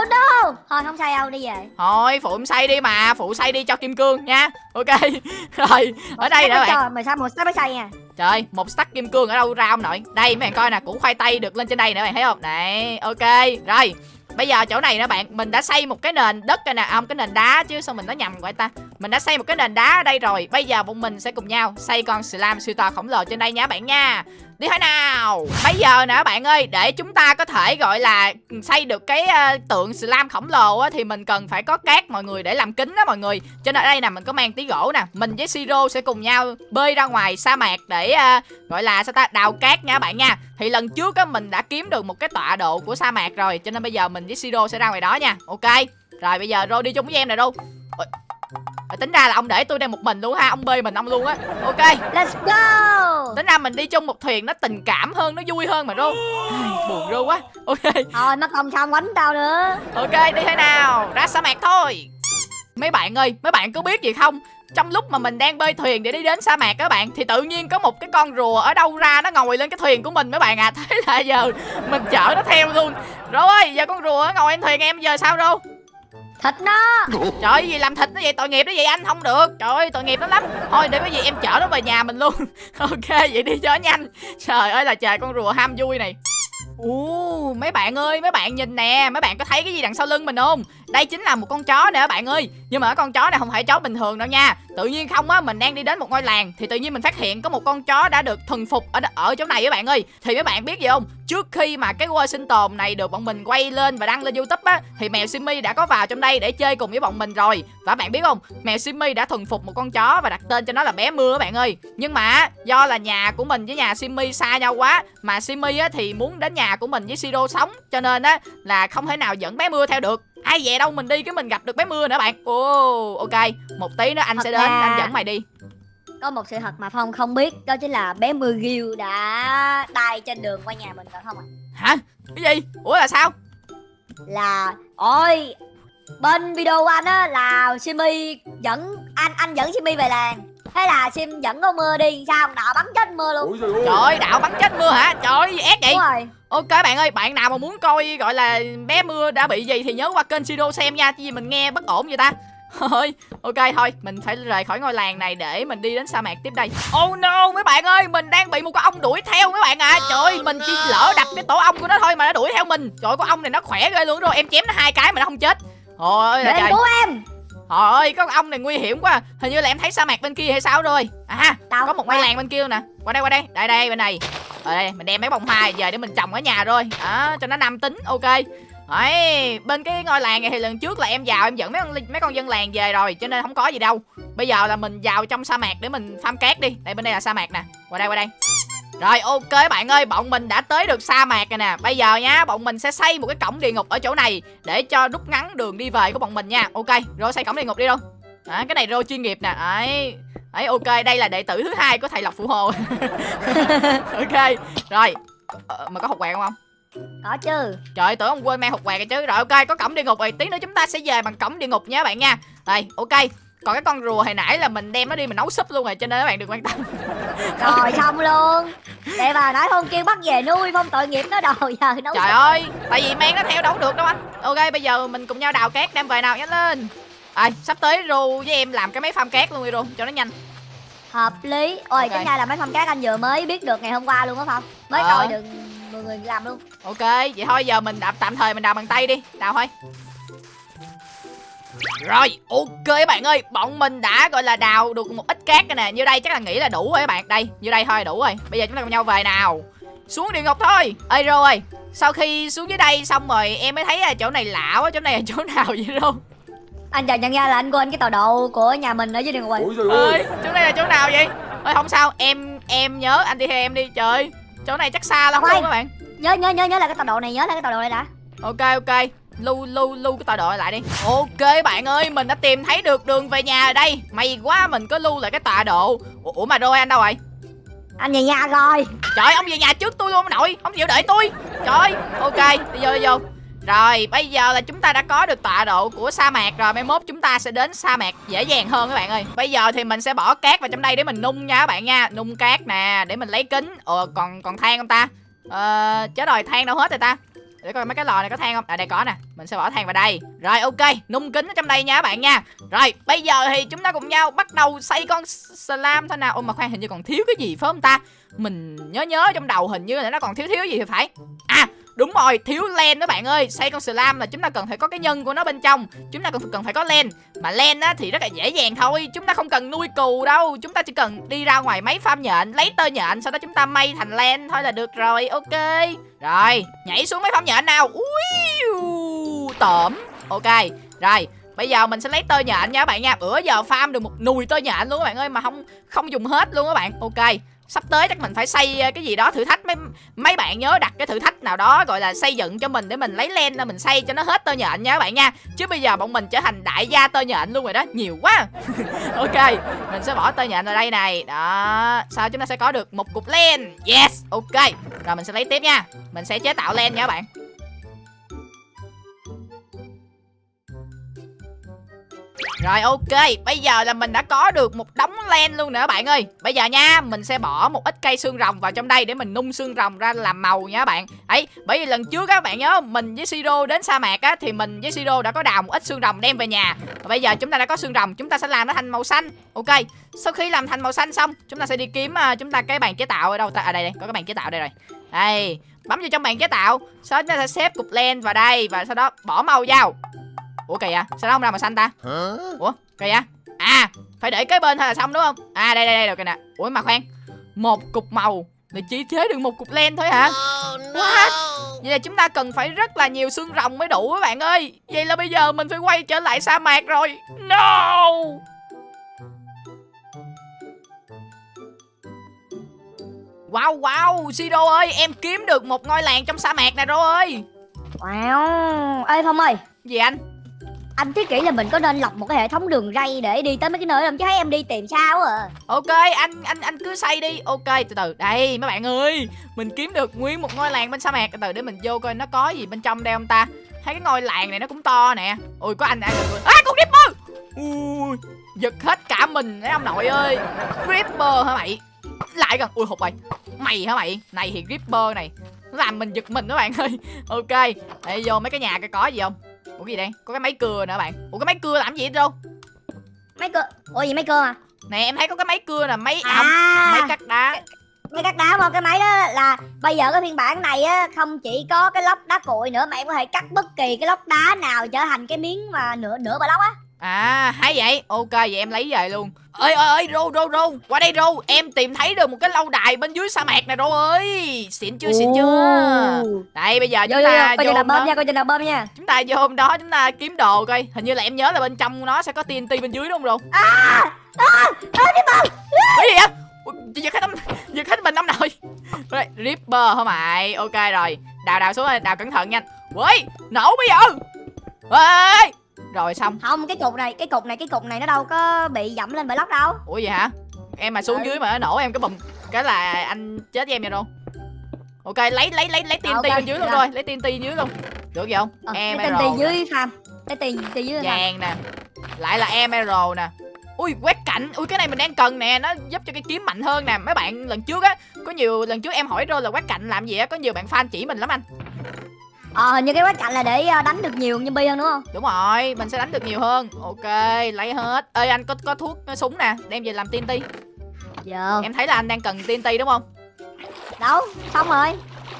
Oh no Thôi không sao đâu đi về. Thôi phụ em xây đi mà. Phụ xây đi cho Kim Cương nha. Ok. Rồi ở đây nữa bạn. Mày sao một stack mới xây nha? Trời một stack kim cương ở đâu ra ông nội Đây mấy bạn coi nè củ khoai tây được lên trên đây nè bạn thấy không? Này ok. Rồi Bây giờ chỗ này nè bạn Mình đã xây một cái nền đất rồi nè. À, Không cái nền đá chứ sao mình nói nhầm vậy ta? Mình đã xây một cái nền đá ở đây rồi Bây giờ bọn mình sẽ cùng nhau xây con slime siêu to khổng lồ trên đây nha bạn nha. Đi thôi nào. Bây giờ nè bạn ơi Để chúng ta có thể gọi là xây được cái uh, tượng slam khổng lồ á Thì mình cần phải có cát mọi người để làm kính đó mọi người. Cho nên ở đây nè mình có mang tí gỗ nè. Mình với Siro sẽ cùng nhau bơi ra ngoài sa mạc Để uh, gọi là sao ta đào cát nha bạn nha. Thì lần trước á mình đã kiếm được một cái tọa độ của sa mạc rồi Cho nên bây giờ mình với Siro sẽ ra ngoài đó nha. Ok. Rồi bây giờ Rô đi chung với em nè Rô tính ra là ông để tôi đây một mình luôn ha ông bơi mình ông luôn á. Ok. Let's go. Tính ra mình đi chung một thuyền nó tình cảm hơn nó vui hơn mà rô buồn rô quá. Ok. Thôi mất công xong quánh tao nữa. Ok đi thế nào? Ra sa mạc thôi. Mấy bạn ơi mấy bạn có biết gì không? Trong lúc mà mình đang bơi thuyền để đi đến sa mạc các bạn thì tự nhiên có một cái con rùa ở đâu ra nó ngồi lên cái thuyền của mình mấy bạn à. Thế là giờ mình chở nó theo luôn. Rồi giờ con rùa ngồi lên thuyền em giờ sao đâu thịt nó. Trời ơi gì làm thịt nó vậy? Tội nghiệp nó vậy? Anh không được. Trời ơi tội nghiệp nó lắm. Thôi để cái gì em chở nó về nhà mình luôn. Ok vậy đi cho nhanh. Trời ơi là trời con rùa ham vui này. Ồ, mấy bạn ơi, mấy bạn nhìn nè, mấy bạn có thấy cái gì đằng sau lưng mình không? Đây chính là một con chó nè các bạn ơi. Nhưng mà con chó này không phải chó bình thường đâu nha. Tự nhiên không á, mình đang đi đến một ngôi làng Thì tự nhiên mình phát hiện có một con chó đã được thuần phục ở ở chỗ này các bạn ơi. Thì các bạn biết gì không? Trước khi mà cái quê sinh tồn này được bọn mình quay lên và đăng lên youtube á Thì mèo Simmy đã có vào trong đây để chơi cùng với bọn mình rồi. Và bạn biết không? Mèo Simmy đã thuần phục một con chó và đặt tên cho nó là bé mưa các bạn ơi. Nhưng mà do là nhà của mình với nhà Simmy xa nhau quá Mà Simmy á thì muốn đến nhà của mình với Siro sống. Cho nên á là không thể nào dẫn bé mưa theo được ai về đâu mình đi cái mình gặp được bé mưa nữa bạn. Ồ oh, ok một tí nữa anh thật sẽ đến ra... anh dẫn mày đi. có một sự thật mà phong không biết đó chính là bé mưa ghiêu đã đai trên đường qua nhà mình phải không ạ? À? hả? Cái gì? Ủa là sao? Là ôi bên video của anh á là Simi dẫn anh anh dẫn Simi về làng thế là sim dẫn con mưa đi sao đạo bắn chết mưa luôn? Trời ơi. Đạo bắn chết mưa hả? Trời ơi ép vậy. Rồi. ok bạn ơi bạn nào mà muốn coi gọi là bé mưa đã bị gì thì nhớ qua kênh Siro xem nha chứ gì mình nghe bất ổn vậy ta. Thôi ok thôi mình phải rời khỏi ngôi làng này để mình đi đến sa mạc tiếp đây. Oh no mấy bạn ơi mình đang bị một con ong đuổi theo mấy bạn à. Trời ơi mình chỉ lỡ đập cái tổ ong của nó thôi mà nó đuổi theo mình. Trời con ong này nó khỏe ghê luôn. Rồi em chém nó hai cái mà nó không chết. Ôi là trời. cứu em Trời ơi, con ong này nguy hiểm quá Hình như là em thấy sa mạc bên kia hay sao rồi À, Đâu? có một ngôi làng bên kia nè Qua đây, qua đây, đây, đây, bên này Ở đây, mình đem mấy bông hoa về để mình trồng ở nhà rồi Đó, cho nó nam tính, ok Đấy, bên cái ngôi làng này thì lần trước là em vào em dẫn mấy con mấy con dân làng về rồi cho nên không có gì đâu. Bây giờ là mình vào trong sa mạc để mình farm cát đi. Đây bên đây là sa mạc nè. Qua đây qua đây. Rồi ok bạn ơi, bọn mình đã tới được sa mạc rồi nè. Bây giờ nha, bọn mình sẽ xây một cái cổng địa ngục ở chỗ này Để cho rút ngắn đường đi về của bọn mình nha. Ok, rồi xây cổng địa ngục đi luôn à, Cái này rô chuyên nghiệp nè. Đấy Đấy ok, đây là đệ tử thứ hai của thầy Lộc Phụ Hồ. Ok, rồi. Ờ, Mà có hộp quẹt không không? Có chứ. Trời tưởng ông quên mang hộp quẹt chứ. Rồi ok, có cổng địa ngục rồi. Tí nữa chúng ta sẽ về bằng cổng địa ngục nha bạn nha. Đây, ok còn cái con rùa hồi nãy là mình đem nó đi mình nấu súp luôn rồi cho nên các bạn đừng quan tâm. Rồi xong luôn. Để bà nói không kêu bắt về nuôi phong tội nghiệp nó đồ giờ nấu trời ơi tại vì mang nó theo đâu được đâu anh. Ok bây giờ mình cùng nhau đào cát đem về nào nhanh lên. À, sắp tới ru với em làm cái máy farm cát luôn đi ru cho nó nhanh. Hợp lý. Ôi okay. tính ra là máy farm cát anh vừa mới biết được ngày hôm qua luôn á phong. Mới ờ. được mọi người làm luôn. Ok vậy thôi giờ mình đạp tạm thời mình đào bằng tay đi. Đào thôi rồi, ok bạn ơi, bọn mình đã gọi là đào được một ít cát nè. Như đây chắc là nghĩ là đủ rồi các bạn. Đây, như đây thôi đủ rồi. Bây giờ chúng ta cùng nhau về nào. Xuống địa ngục thôi. Ê Rô ơi, sau khi xuống dưới đây xong rồi Em mới thấy là chỗ này lạ quá, chỗ này là chỗ nào vậy Rô? Anh chợt nhận ra là anh quên cái tọa độ của nhà mình ở dưới địa ngục rồi. Ơi, chỗ này là chỗ nào vậy? Ơi không sao em em nhớ anh đi theo em đi trời. Chỗ này chắc xa lắm Khoan. luôn các bạn. Nhớ nhớ nhớ nhớ là cái tọa độ này nhớ là cái tọa độ này đã. Ok ok lưu lưu lưu cái tọa độ lại đi. Ok bạn ơi mình đã tìm thấy được đường về nhà rồi đây. May quá mình có lưu lại cái tọa độ. Ủa, mà rồi anh đâu rồi? Anh về nhà rồi. Trời ông về nhà trước tôi luôn ông nội. Ông chịu đợi tôi. Trời ok đi vô đi vô. Rồi bây giờ là chúng ta đã có được tọa độ của sa mạc rồi. Mai mốt chúng ta sẽ đến sa mạc dễ dàng hơn các bạn ơi. Bây giờ thì mình sẽ bỏ cát vào trong đây để mình nung nha các bạn nha. Nung cát nè để mình lấy kính. Ờ còn còn than không ta? Ờ chết rồi than đâu hết rồi ta để coi mấy cái lò này có than không? À đây có nè. Mình sẽ bỏ than vào đây. Rồi, ok. Nung kính ở trong đây nha các bạn nha. Rồi, bây giờ thì chúng ta cùng nhau bắt đầu xây con slam thôi nào. Ôi, mà khoan, hình như còn thiếu cái gì phải không ta? Mình nhớ nhớ trong đầu hình như là nó còn thiếu thiếu gì thì phải. À đúng rồi, thiếu len đó bạn ơi. Xây con slam là chúng ta cần phải có cái nhân của nó bên trong. Chúng ta cần cần phải có len. Mà len á thì rất là dễ dàng thôi. Chúng ta không cần nuôi cừu đâu. Chúng ta chỉ cần đi ra ngoài máy farm nhện, lấy tơ nhện, sau đó chúng ta may thành len thôi là được rồi. Ok. Rồi, nhảy xuống máy farm nhện nào. Ui tổm. Ok, rồi. Bây giờ mình sẽ lấy tơ nhện nha các bạn nha. Bữa giờ farm được một nùi tơ nhện luôn các bạn ơi, Mà không không dùng hết luôn các bạn. Ok. Sắp tới chắc mình phải xây ờ, cái gì đó, thử thách. Mấy mấy bạn nhớ đặt cái thử thách nào đó, gọi là xây dựng cho mình để mình lấy len ra mình xây cho nó hết tơ nhện nha các bạn nha. Chứ bây giờ bọn mình trở thành đại gia tơ nhện luôn rồi đó. Nhiều quá. Ok, mình sẽ bỏ tơ nhện vào đây này. Đó sau chúng ta sẽ có được một cục len? Yes, ok. Rồi mình sẽ lấy tiếp nha. Mình sẽ chế tạo len nha các bạn. Rồi ok, bây giờ là mình đã có được một đống len luôn nữa bạn ơi. Bây giờ nha, mình sẽ bỏ một ít cây xương rồng vào trong đây để mình nung xương rồng ra làm màu nha bạn. Ấy bởi vì lần trước các bạn nhớ mình với Siro đến sa mạc á Thì mình với Siro đã có đào một ít xương rồng đem về nhà. Và bây giờ chúng ta đã có xương rồng, chúng ta sẽ làm nó thành màu xanh. Ok, sau khi làm thành màu xanh xong Chúng ta sẽ đi kiếm uh, chúng ta cái bàn chế tạo ở đâu ta? À đây đây, có cái bàn chế tạo đây rồi. Đây, bấm vào trong bàn chế tạo Sau đó chúng ta sẽ xếp cục len vào đây Và sau đó bỏ màu vào. Ủa kìa sao nó không ra màu xanh ta? Ủa kìa À phải để cái bên thôi là xong đúng không? À đây đây đây được kìa nè. Ủa mà khoan. Một cục màu để chỉ chế được một cục len thôi hả? What? Vậy là chúng ta cần phải rất là nhiều xương rồng mới đủ các bạn ơi. Vậy là bây giờ mình phải quay trở lại sa mạc rồi. No! Wow wow Sido ơi em kiếm được một ngôi làng trong sa mạc này rồi ơi. Wow. Ê phong ơi. Gì anh anh thiết nghĩ là mình có nên lập một cái hệ thống đường ray để đi tới mấy cái nơi không? Chứ thấy em đi tìm sao à Ok, anh anh anh cứ xây đi. Ok, từ từ. Đây, mấy bạn ơi, Mình kiếm được nguyên một ngôi làng bên sa mạc. Từ từ để mình vô coi nó có gì bên trong đây không ta? Thấy cái ngôi làng này nó cũng to nè. Ui có anh ăn được À con Ripper! Ui, Giật hết cả mình đấy ông nội ơi. Ripper hả mày? Lại gần Ui, hụt mày Mày hả mày? Này thì Ripper này Nó làm mình giật mình đó bạn ơi. Ok, Để vô mấy cái nhà cái có gì không? Ủa cái gì đây? Có cái máy cưa nữa bạn. Ủa cái máy cưa làm gì vậy đâu mấy cơ ủa gì mấy cơ à? Nè em thấy có cái máy cưa nè Máy À. ống Máy cắt đá. Mấy cắt đá mà cái máy đó là bây giờ cái phiên bản này á không chỉ có cái lóc đá cuội nữa mà em có thể cắt bất kỳ cái lóc đá nào trở thành cái miếng mà nửa nửa bà lóc á À hay vậy. Ok vậy em lấy về luôn. Ơi ơi ơi rô rô rô qua đây rô em tìm thấy được một cái lâu đài bên dưới sa mạc này rô ơi. Xịn chưa xịn chưa? Đây bây giờ vô chúng vô vô. Ta coi chừng vô nào bơm đó. nha coi chừng nào bơm nha. Chúng ta vô hôm đó chúng ta kiếm đồ coi. Hình như là em nhớ là bên trong nó sẽ có TNT bên dưới đúng không rô à à à đi bơm. Cái gì vậy? Ủa, giật hết tấm giật hết mình năm rồi Rồi, Ripper hả mày? Ok rồi. Đào đào xuống đào cẩn thận nha. Ui nổ bây giờ. Ê rồi xong. Không cái cục này cái cục này cái cục này nó đâu có bị dẫm lên bởi lóc đâu. Ủa vậy hả? Em mà xuống Ừ. dưới mà nó nổ em cái bùm cái là anh chết với em vậy đâu. Ok lấy lấy lấy lấy TNT Ok, bên dưới luôn rồi. rồi lấy TNT dưới luôn. Được gì không? Ờ, em tên tiền dưới cái tiền tiền dưới vàng nè. Lại là emerald nè. Ui quét cạnh ui cái này mình đang cần nè. Nó giúp cho cái kiếm mạnh hơn nè. Mấy bạn lần trước á có nhiều lần trước em hỏi rồi là quét cạnh làm gì á có nhiều bạn fan chỉ mình lắm anh ờ hình như cái quát cạnh là để ờ, đánh được nhiều như bi hơn đúng không? Đúng rồi mình sẽ đánh được nhiều hơn. Ok lấy hết. Ơi anh có có thuốc có súng nè đem về làm TNT. Giờ em thấy là anh đang cần TNT đúng không? Đâu xong rồi.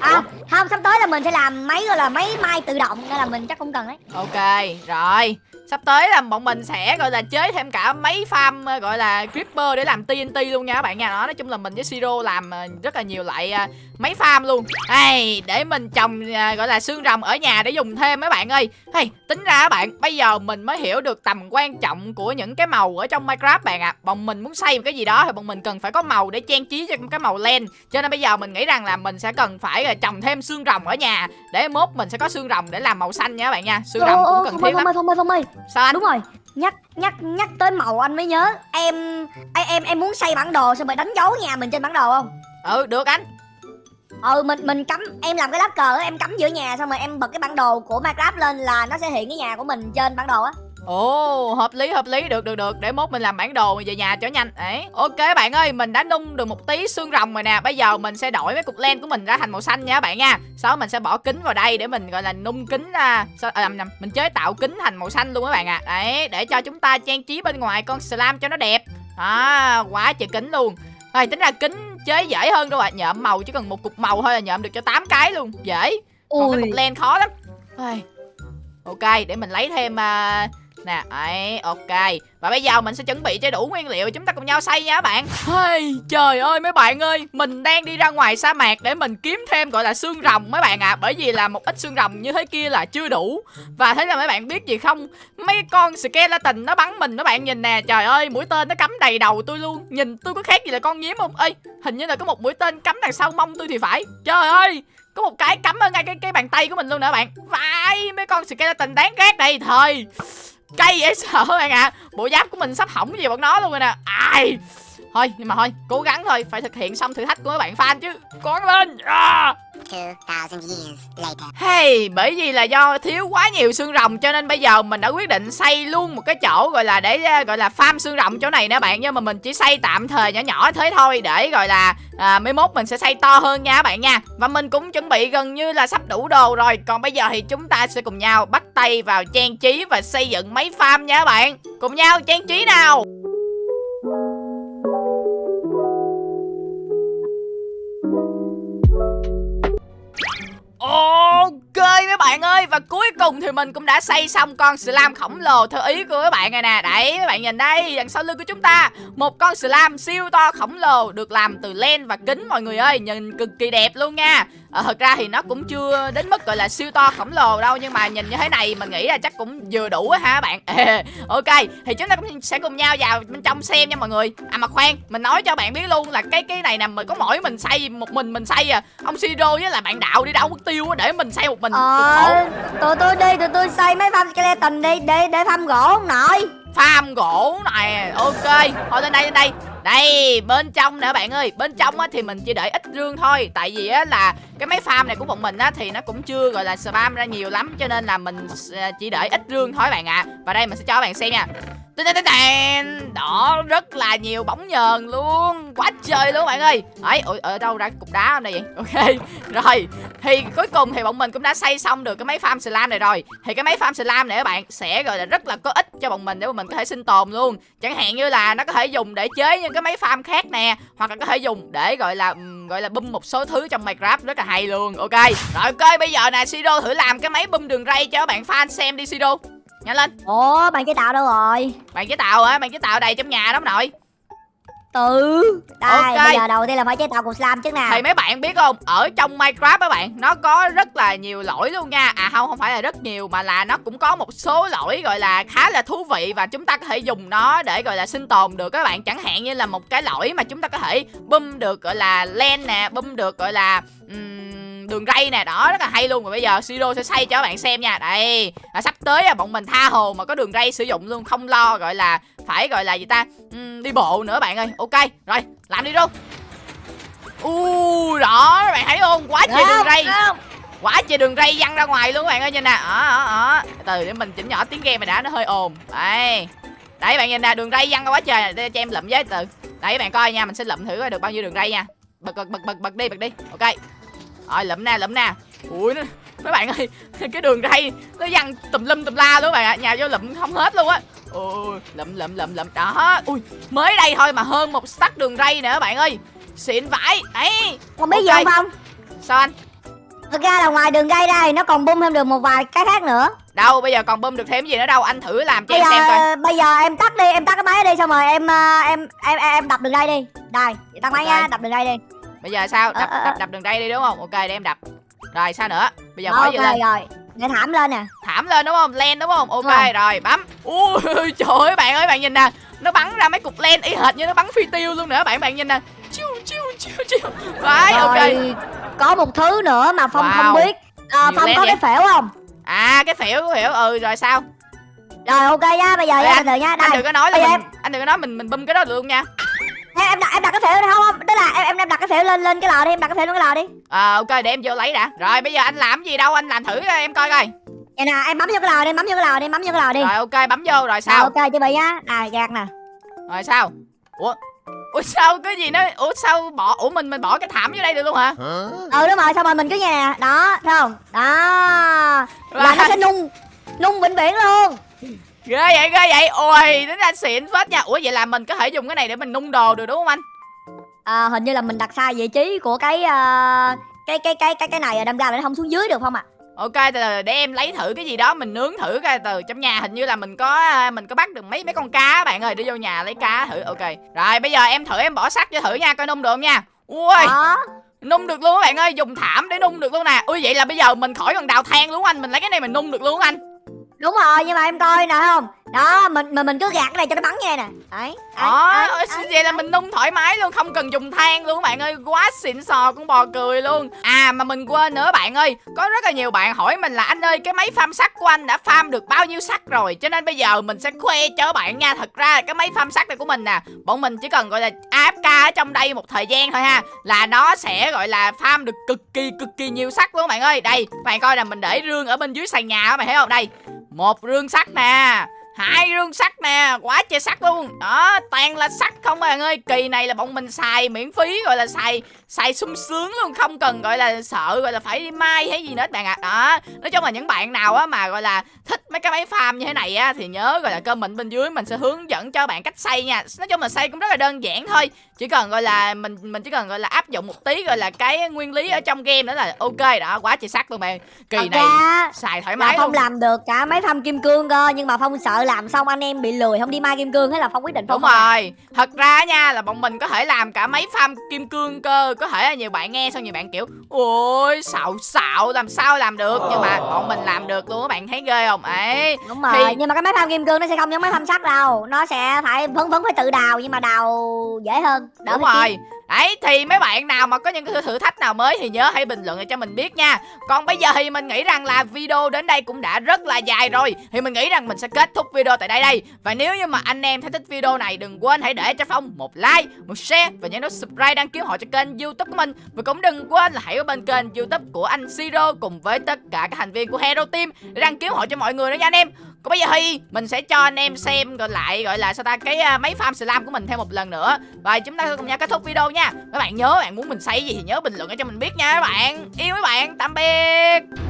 À không sắp tới là mình sẽ làm máy gọi là máy mai tự động nên là mình chắc không cần đấy ok rồi sắp tới là bọn mình sẽ gọi là chế thêm cả mấy farm ờ, gọi là creeper để làm TNT luôn nha các bạn nha. Đó nói chung là mình với siro làm ờ, rất là nhiều loại ờ, mấy farm luôn. Hey, để mình trồng gọi là xương rồng ở nhà để dùng thêm mấy bạn ơi. Hey, tính ra các bạn bây giờ mình mới hiểu được tầm quan trọng của những cái màu ở trong minecraft bạn ạ. À. bọn mình muốn xây một cái gì đó thì bọn mình cần phải có màu để trang trí cho cái màu len. Cho nên bây giờ mình nghĩ rằng là mình sẽ cần phải trồng thêm xương rồng ở nhà để mốt mình sẽ có xương rồng để làm màu xanh nha các bạn nha. Xương rồng cũng cần thiết lắm. ơi, Phong ơi, Phong ơi. Sao anh Đúng rồi. Nhắc nhắc nhắc tới màu anh mới nhớ. Em em em, muốn xây bản đồ xong rồi đánh dấu nhà mình trên bản đồ không? ừ được anh Ừ mình mình cắm em làm cái lá cờ em cắm giữa nhà xong rồi em bật cái bản đồ của Minecraft lên là nó sẽ hiện cái nhà của mình trên bản đồ á. Ồ, hợp lý hợp lý, được được được, để mốt mình làm bản đồ về nhà cho nhanh. Đấy. Ok bạn ơi, mình đã nung được một tí xương rồng rồi nè. Bây giờ mình sẽ đổi mấy cục len của mình ra thành màu xanh nha các bạn nha. Sau đó mình sẽ bỏ kính vào đây để mình gọi là nung kính ra. Sao à, nhầm, mình chế tạo kính thành màu xanh luôn các bạn ạ. À. Đấy, để cho chúng ta trang trí bên ngoài con slam cho nó đẹp. À, quá trời kính luôn. Rồi tính ra kính chế dễ hơn đâu ạ. À. Nhợm màu chỉ cần một cục màu thôi là nhợm được cho 8 cái luôn. Dễ. Còn cái cục len khó lắm. Ai. Ok, để mình lấy thêm uh, nè ấy ok. Và bây giờ mình sẽ chuẩn bị cho đủ nguyên liệu chúng ta cùng nhau xây nha các bạn. Hey, trời ơi mấy bạn ơi mình đang đi ra ngoài sa mạc để mình kiếm thêm gọi là xương rồng mấy bạn ạ. À, bởi vì là một ít xương rồng như thế kia là chưa đủ. Và thế là mấy bạn biết gì không? Mấy con skeleton nó bắn mình các bạn nhìn nè. Trời ơi mũi tên nó cắm đầy đầu tôi luôn. Nhìn tôi có khác gì là con nhím không? Ơi hình như là có một mũi tên cắm đằng sau mông tôi thì phải. Trời ơi có một cái cắm ở ngay cái cái bàn tay của mình luôn nữa bạn. Vãi mấy con skeleton đáng ghét đây thời cay dễ sợ bạn ạ à. bộ giáp của mình sắp hỏng gì bọn nó luôn rồi nè ai thôi nhưng mà thôi cố gắng thôi phải thực hiện xong thử thách của các bạn fan chứ. Cố lên! À. 2,000 years later. Hey, bởi vì là do thiếu quá nhiều xương rồng cho nên bây giờ mình đã quyết định xây luôn một cái chỗ gọi là để uh, gọi là farm xương rồng chỗ này nè bạn. Nhưng mà mình chỉ xây tạm thời nhỏ nhỏ thế thôi để gọi là à, mấy mốt mình sẽ xây to hơn nha các bạn nha. Và mình cũng chuẩn bị gần như là sắp đủ đồ rồi. Còn bây giờ thì chúng ta sẽ cùng nhau bắt tay vào trang trí và xây dựng mấy farm nha các bạn. Cùng nhau trang trí nào bạn ơi, Và cuối cùng thì mình cũng đã xây xong con slam khổng lồ theo ý của các bạn này nè. Đấy, các bạn nhìn đây, đằng sau lưng của chúng ta, Một con slam siêu to khổng lồ Được làm từ len và kính, mọi người ơi. Nhìn cực kỳ đẹp luôn nha à, Thật ra thì nó cũng chưa đến mức gọi là siêu to khổng lồ đâu Nhưng mà nhìn như thế này mình nghĩ là chắc cũng vừa đủ á ha các bạn. Ok thì chúng ta cũng sẽ cùng nhau vào bên trong xem nha mọi người. À mà khoan mình nói cho bạn biết luôn là cái cái này nè mình có mỗi mình xây một mình mình xây à. Ông Siro với là bạn đạo đi đâu mất tiêu á để mình xây một mình Ờ, tụi tôi đi, tụi tôi xây mấy farm skeleton đi, để để farm gỗ không nội. farm gỗ này ok. Thôi lên đây lên đây đây bên trong nè bạn ơi. Bên trong á thì mình chỉ để ít rương thôi. Tại vì á là cái máy farm này của bọn mình á thì nó cũng chưa gọi là spam ra nhiều lắm. Cho nên là mình ờ, chỉ để ít rương thôi bạn ạ. Và đây mình sẽ cho các bạn xem nha. Đó rất là nhiều bóng nhờn luôn. Quá trời luôn bạn ơi. Ấy ở, ở đâu ra cục đá này vậy? Ok rồi. Thì cuối cùng thì bọn mình cũng đã xây xong được cái máy farm slam này rồi. Thì cái máy farm slam này các bạn sẽ gọi là rất là có ích cho bọn mình để bọn mình có thể sinh tồn luôn. Chẳng hạn như là nó có thể dùng để chế những cái máy farm khác nè hoặc là có thể dùng để gọi là ừm, gọi là bum một số thứ trong minecraft rất là hay luôn. Ok rồi ok bây giờ nè siro thử làm cái máy bum đường ray cho bạn fan xem đi siro nhanh lên. Ủa, bạn chế tạo đâu rồi? bạn chế tạo hả? Bạn chế tạo đầy trong nhà đó ông nội Từ. Đây, Ok. bây giờ đầu tiên là phải chế tạo cục slam trước nè. thì mấy bạn biết không ở trong minecraft các bạn nó có rất là nhiều lỗi luôn nha à không không phải là rất nhiều mà là nó cũng có một số lỗi gọi là khá là thú vị và chúng ta có thể dùng nó để gọi là sinh tồn được các bạn chẳng hạn như là một cái lỗi mà chúng ta có thể bum được gọi là len nè bum được gọi là ừm, đường ray nè đó rất là hay luôn và bây giờ siro sẽ xây cho các bạn xem nha đây à, sắp tới à, bọn mình tha hồ mà có đường ray sử dụng luôn không lo gọi là phải gọi là gì ta? Ừm, đi bộ nữa bạn ơi. Ok rồi làm đi luôn. Ui đó các bạn thấy không? Quá trời đường ray. quá trời đường ray văng ra ngoài luôn các bạn ơi nhìn nè ở ở ở từ để mình chỉnh nhỏ tiếng game này đã nó hơi ồn. Đây. Đấy bạn nhìn nè đường ray văng ra quá trời. Để cho em lụm với từ. Đấy bạn coi nha mình sẽ lụm thử coi được bao nhiêu đường ray nha. Bật bật bật bật bật đi bật đi. Ok. Rồi lụm nè lụm nè ui nó mấy bạn ơi cái đường ray nó văng tùm lum tùm la luôn các bạn ạ nhào vô lụm không hết luôn á. Ui lụm lụm lụm lụm đó. Ui mới đây thôi mà hơn một stack đường ray nữa các bạn ơi. Xịn vãi. Đấy Không biết gì Ok. không sao anh? Thực ra là ngoài đường gây ra thì nó còn bung thêm được một vài cái khác nữa. Đâu bây giờ còn bơm được thêm gì nữa đâu anh thử làm cho Bây em xem coi. giờ bây giờ em tắt đi, em tắt cái máy đi xong rồi em ờ, em em em, em đập đường dây đi. Đây, tắt máy nha, đập đường dây đi. bây giờ sao? Đập Ờ, ờ, đập đập đường dây đi đúng không? Ok để em đập rồi sao nữa bây giờ bỏ ok gì lên rồi. Để thảm lên nè. thảm lên đúng không len đúng không ok Rồi. rồi bấm ui trời ơi bạn ơi bạn nhìn nè nó bắn ra mấy cục len y hệt như nó bắn phi tiêu luôn nữa bạn bạn nhìn nè chiu chiu chiu chiu đấy ok Rồi có một thứ nữa mà Phong Wow. không biết. Ờ, Nhiều Phong có vậy? cái phễu không? à cái phễu cái phễu ừ rồi sao Rồi ok nha, bây giờ nha, từ nha. anh đừng có nói là mình anh đừng có nói mình mình bum cái đó được luôn nha Em, em đặt em đặt cái phễu không không? Tức là em em đặt cái phễu lên lên cái lò đi, em đặt cái phễu lên cái lò đi. à, ok để em vô lấy đã rồi bây giờ anh làm gì đâu anh làm thử em coi coi Vậy nè, em bấm vô cái lò đi, bấm vô cái lò đi, bấm vô cái lò đi. rồi ok bấm vô rồi Rồi, sao ok, chuẩn bị nha. Này, gạt nè. rồi sao ủa ủa sao cái gì nó ủa sao bỏ ủa mình mình bỏ cái thảm vô đây được luôn hả Ừ đúng rồi, xong rồi mình cứ như nè. Đó, thấy không? Đó. Là nó Rồi. sẽ nung nung vĩnh viễn luôn. Ghê vậy ghê vậy. Ôi tính ra xịn phết nha. Ủa vậy là mình có thể dùng cái này để mình nung đồ được đúng không anh? À, hình như là mình đặt sai vị trí của cái ờ, cái cái cái cái cái này đâm ra là nó không xuống dưới được không ạ? ok từ từ để em lấy thử cái gì đó mình nướng thử coi từ trong nhà. Hình như là mình có à, mình có bắt được mấy mấy con cá bạn ơi. Đi vô nhà lấy cá thử ok. Rồi bây giờ em thử em bỏ sắt cho thử nha coi nung được không nha. Ui Đó. nung được luôn các bạn ơi. Dùng thảm để nung được luôn nè. Ui vậy là bây giờ mình khỏi cần đào than luôn anh. Mình lấy cái này mình nung được luôn anh Đúng rồi, nhưng mà em coi nè không? Đó, mình mình mình cứ gạt cái này cho nó bắn này nè. Đấy. đấy. vậy là mình nung thoải mái luôn không cần dùng than luôn các bạn ơi quá xịn sò con bò cười luôn à mà mình quên nữa bạn ơi có rất là nhiều bạn hỏi mình là anh ơi cái máy farm sắt của anh đã farm được bao nhiêu sắt rồi cho nên bây giờ mình sẽ khoe cho bạn nha thật ra cái máy farm sắt này của mình nè bọn mình chỉ cần gọi là AFK ở trong đây một thời gian thôi ha là nó sẽ gọi là farm được cực kỳ cực kỳ nhiều sắt luôn bạn ơi đây bạn coi là mình để rương ở bên dưới sàn nhà các bạn thấy không đây một rương sắt nè, hai rương sắt nè quá trời sắt luôn. Đó, toàn là sắt không bạn ơi. Kỳ này là bọn mình xài miễn phí, gọi là xài xài sung sướng luôn, không cần, gọi là sợ, gọi là phải đi mai hay gì nữa bạn ạ. Đó, nói chung là những bạn nào á mà, gọi là thích mấy cái máy farm như thế này á, thì nhớ, gọi là comment bên dưới mình sẽ hướng dẫn cho bạn cách xây nha. Nói chung là xây cũng rất là đơn giản thôi chỉ cần gọi là mình mình chỉ cần gọi là áp dụng một tí gọi là cái nguyên lý ở trong game đó là ok đó quá trời sắt luôn bạn. Kỳ Thật này ra xài thoải là mái Phong luôn. làm được cả mấy thăm kim cương cơ nhưng mà Phong sợ làm xong anh em bị lười không đi mai kim cương thế là Phong quyết định Phong Đúng không làm. rồi. Thật ra nha là bọn mình có thể làm cả mấy farm kim cương cơ Có thể là nhiều bạn nghe xong nhiều bạn kiểu Ôi xạo xạo làm sao làm được? Nhưng mà bọn mình làm được luôn các bạn thấy ghê không? Ấy. Đúng rồi, Thì- nhưng mà cái máy thăm kim cương nó sẽ không giống máy thăm sắt đâu. Nó sẽ phải vẫn vẫn phải tự đào nhưng mà đào dễ hơn đỡ Đúng rồi. kiếm. Đấy thì mấy bạn nào mà có những cái thử thách nào mới thì nhớ hãy bình luận để cho mình biết nha. Còn bây giờ thì mình nghĩ rằng là video đến đây cũng đã rất là dài rồi. Thì mình nghĩ rằng mình sẽ kết thúc video tại đây đây. Và nếu như mà anh em thấy thích video này đừng quên hãy để cho Phong một like, một share Và nhớ nút subscribe đăng ký họ cho kênh youtube của mình. Và cũng đừng quên là hãy ở bên kênh youtube của anh Siro Cùng với tất cả các thành viên của Hero Team Để đăng ký họ cho mọi người nữa nha anh em còn bây giờ thì mình sẽ cho anh em xem gọi lại, gọi là sao ta, cái à, máy farm slam của mình thêm một lần nữa. Và chúng ta cùng nhau kết thúc video nha. Các bạn nhớ, bạn muốn mình xây gì thì nhớ bình luận cho mình biết nha các bạn. Yêu mấy bạn, tạm biệt.